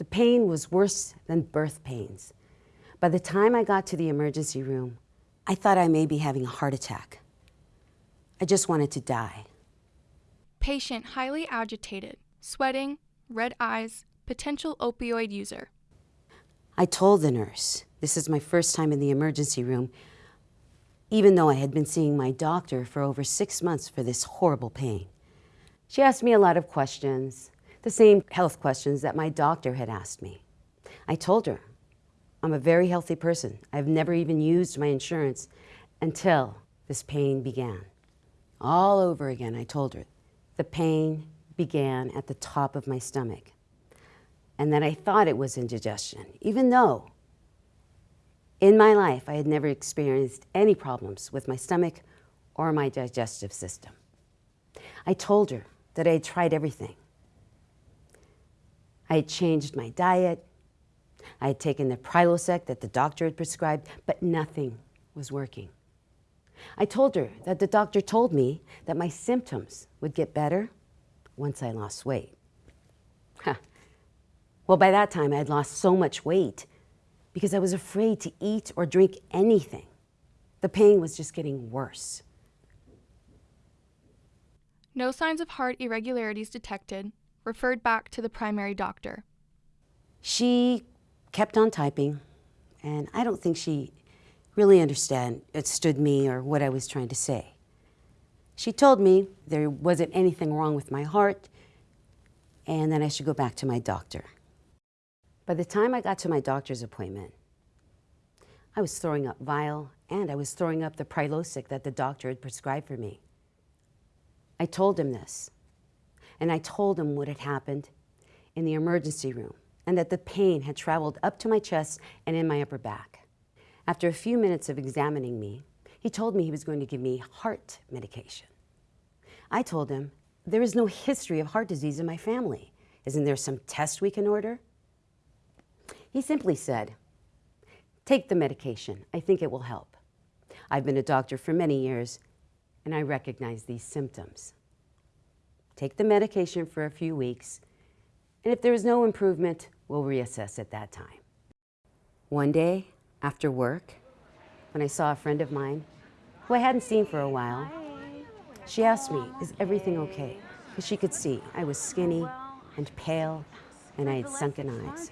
The pain was worse than birth pains. By the time I got to the emergency room, I thought I may be having a heart attack. I just wanted to die. Patient highly agitated, sweating, red eyes, potential opioid user. I told the nurse, this is my first time in the emergency room, even though I had been seeing my doctor for over six months for this horrible pain. She asked me a lot of questions, the same health questions that my doctor had asked me. I told her, I'm a very healthy person. I've never even used my insurance until this pain began. All over again, I told her. The pain began at the top of my stomach and that I thought it was indigestion, even though in my life I had never experienced any problems with my stomach or my digestive system. I told her that I had tried everything. I had changed my diet. I had taken the Prilosec that the doctor had prescribed, but nothing was working. I told her that the doctor told me that my symptoms would get better once I lost weight. Huh. Well, by that time, I had lost so much weight because I was afraid to eat or drink anything. The pain was just getting worse. No signs of heart irregularities detected. Referred back to the primary doctor. She kept on typing, and I don't think she really understand, understood me or what I was trying to say. She told me there wasn't anything wrong with my heart and that I should go back to my doctor. By the time I got to my doctor's appointment, I was throwing up bile and I was throwing up the Prilosec that the doctor had prescribed for me. I told him this, and I told him what had happened in the emergency room and that the pain had traveled up to my chest and in my upper back. After a few minutes of examining me, he told me he was going to give me heart medication. I told him, there is no history of heart disease in my family. Isn't there some test we can order? He simply said, take the medication. I think it will help. I've been a doctor for many years and I recognize these symptoms. Take the medication for a few weeks and if there is no improvement, we'll reassess at that time. One day after work, when I saw a friend of mine who I hadn't seen for a while, she asked me, is everything okay? Because she could see I was skinny and pale and I had sunken eyes.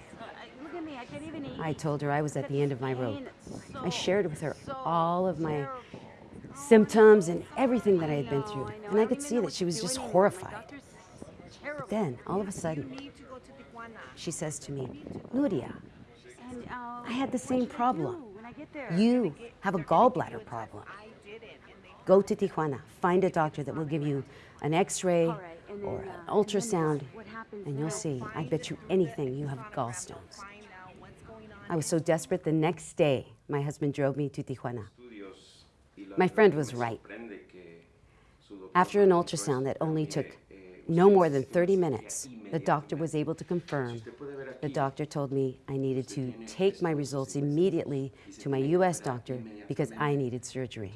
I told her I was at the end of my rope. I shared with her all of my symptoms and everything that I had been through. And I could see that she was just horrified. But then, all of a sudden, she says to me, Nuria, I had the same problem. You have a gallbladder problem. Go to Tijuana, find a doctor that will give you an x-ray or an ultrasound, and you'll see, I bet you anything you have gallstones. I was so desperate, the next day, my husband drove me to Tijuana. My friend was right. After an ultrasound that only took no more than 30 minutes, the doctor was able to confirm. The doctor told me I needed to take my results immediately to my U.S. doctor because I needed surgery.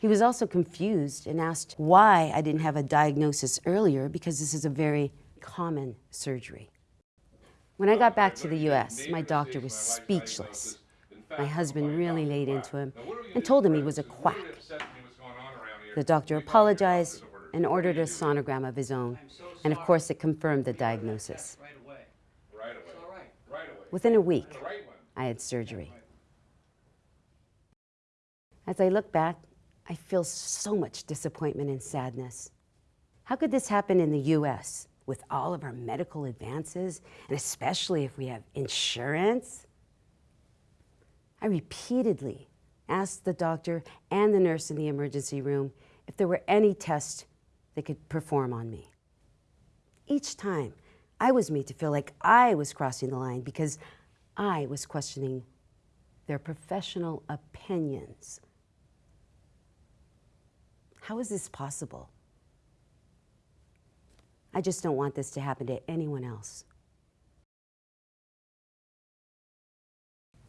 He was also confused and asked why I didn't have a diagnosis earlier because this is a very common surgery. When I got back to the U.S., my doctor was speechless. My husband really laid into him and told him he was a quack. The doctor apologized and ordered a sonogram of his own, and of course it confirmed the diagnosis. Within a week, I had surgery. As I look back, I feel so much disappointment and sadness. How could this happen in the U.S.? with all of our medical advances, and especially if we have insurance? I repeatedly asked the doctor and the nurse in the emergency room if there were any tests they could perform on me. Each time, I was made to feel like I was crossing the line because I was questioning their professional opinions. How is this possible? I just don't want this to happen to anyone else.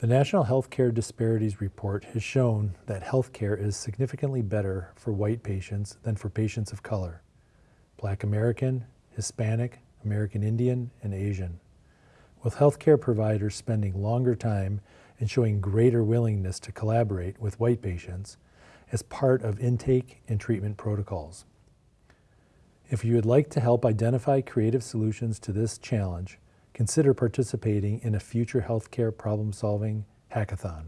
The National Healthcare Disparities Report has shown that healthcare is significantly better for white patients than for patients of color, Black American, Hispanic, American Indian, and Asian. with healthcare providers spending longer time and showing greater willingness to collaborate with white patients as part of intake and treatment protocols. If you would like to help identify creative solutions to this challenge, consider participating in a future healthcare problem solving hackathon.